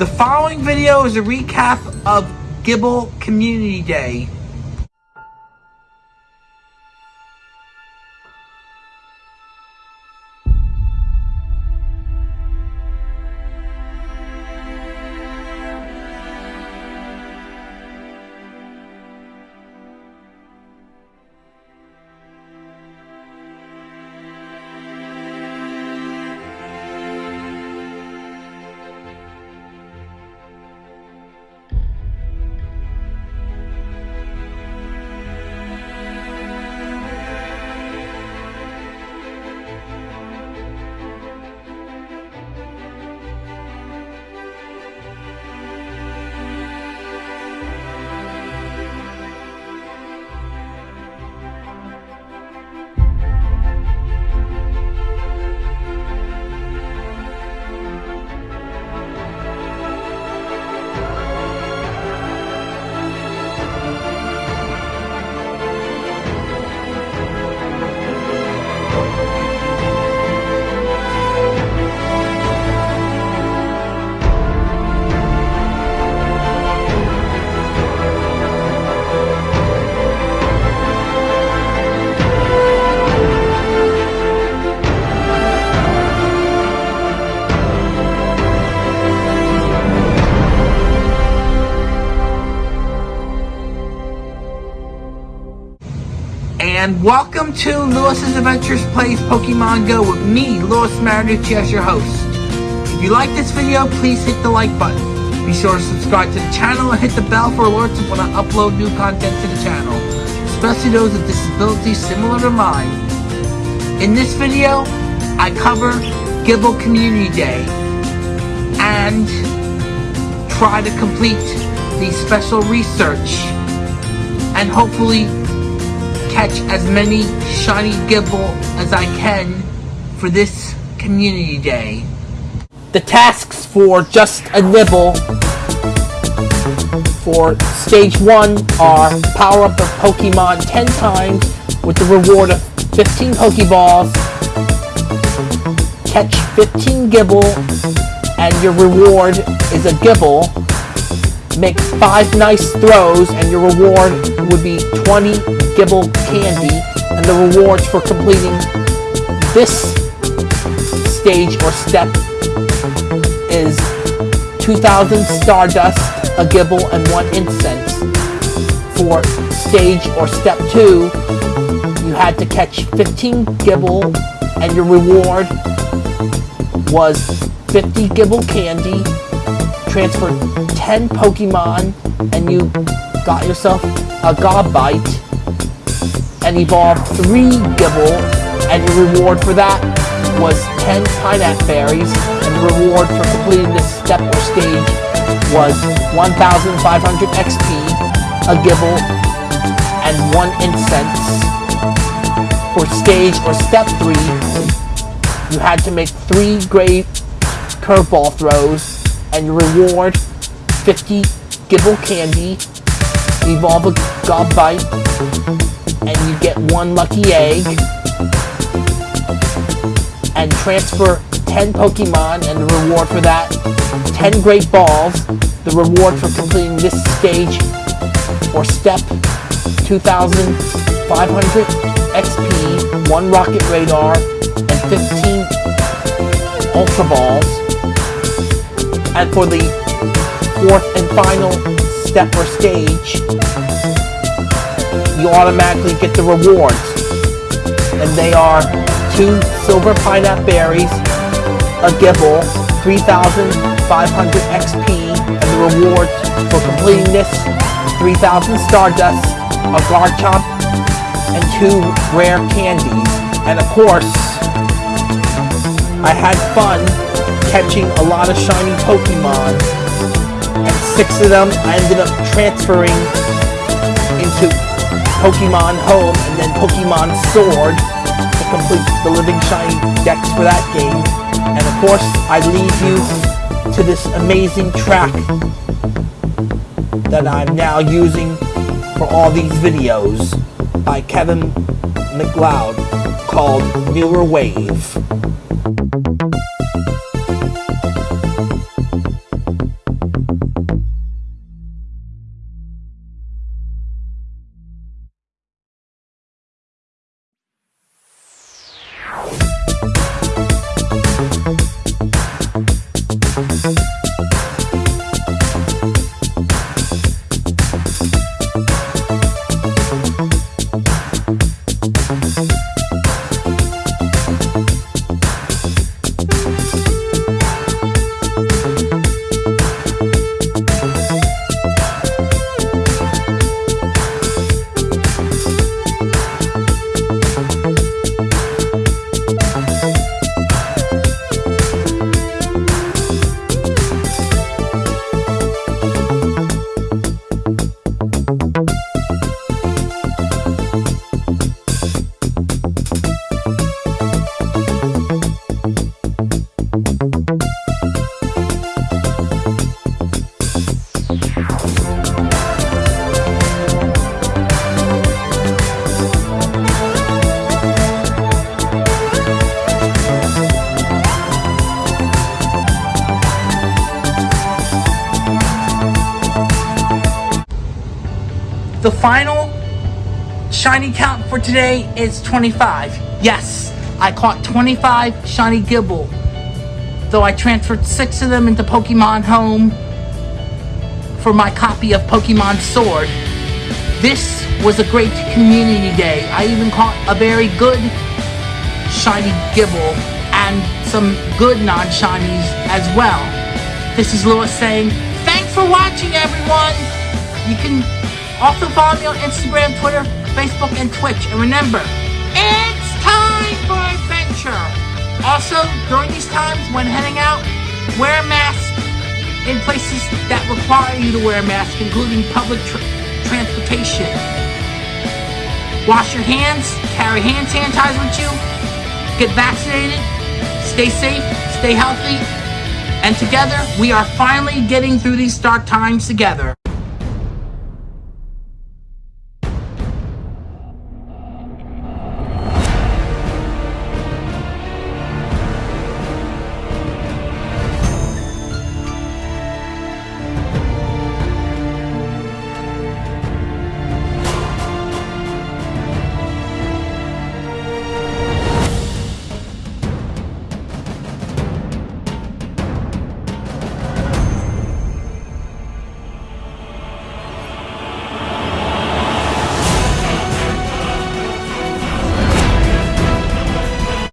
The following video is a recap of Gible Community Day. And welcome to Lewis's Adventures Plays Pokemon Go with me, Lewis Marinucci, as your host. If you like this video, please hit the like button. Be sure to subscribe to the channel and hit the bell for alerts when I upload new content to the channel, especially those with disabilities similar to mine. In this video, I cover Gible Community Day and try to complete the special research and hopefully catch as many shiny Gible as I can for this community day. The tasks for just a nibble for stage 1 are power up a Pokemon 10 times with the reward of 15 Pokeballs, catch 15 Gible, and your reward is a Gible. Make 5 nice throws and your reward would be 20 Gible Candy, and the rewards for completing this stage or step is 2000 Stardust, a Gible, and 1 Incense. For stage or step 2, you had to catch 15 Gible and your reward was 50 Gible Candy, transfer 10 Pokemon, and you got yourself a Gabite and evolve 3 Gible, and your reward for that was 10 Pineapple Berries, and the reward for completing this step or stage was 1,500 XP, a Gible, and 1 Incense. For stage or step 3, you had to make 3 great curveball throws, and your reward 50 Gible Candy, evolve a Gabite, and you get one lucky egg and transfer 10 Pokemon and the reward for that 10 Great Balls the reward for completing this stage or step 2500 XP 1 Rocket Radar and 15 Ultra Balls. And for the fourth and final step or stage you automatically get the rewards. And they are two silver pineapple berries, a Gible, 3,500 XP, and the rewards for completing this 3,000 Stardust, a Garchomp, and two rare candies. And of course, I had fun catching a lot of shiny Pokemon, and six of them I ended up transferring into Pokemon Home and then Pokemon Sword to complete the Living Shiny Dex for that game. And of course, I leave you to this amazing track that I'm now using for all these videos by Kevin MacLeod called Mirror Wave. The final shiny count for today is 25. Yes, I caught 25 shiny Gible. Though I transferred six of them into Pokemon Home for my copy of Pokemon Sword. This was a great community day. I even caught a very good shiny Gible and some good non-shinies as well. This is Lewis saying, thanks for watching everyone! You can also follow me on Instagram, Twitter, Facebook, and Twitch. And remember, it's time for adventure! Also, during these times when heading out, wear a mask in places that require you to wear a mask, including public tra transportation. Wash your hands, carry hand sanitizer with you, get vaccinated, stay safe, stay healthy, and together we are finally getting through these dark times together.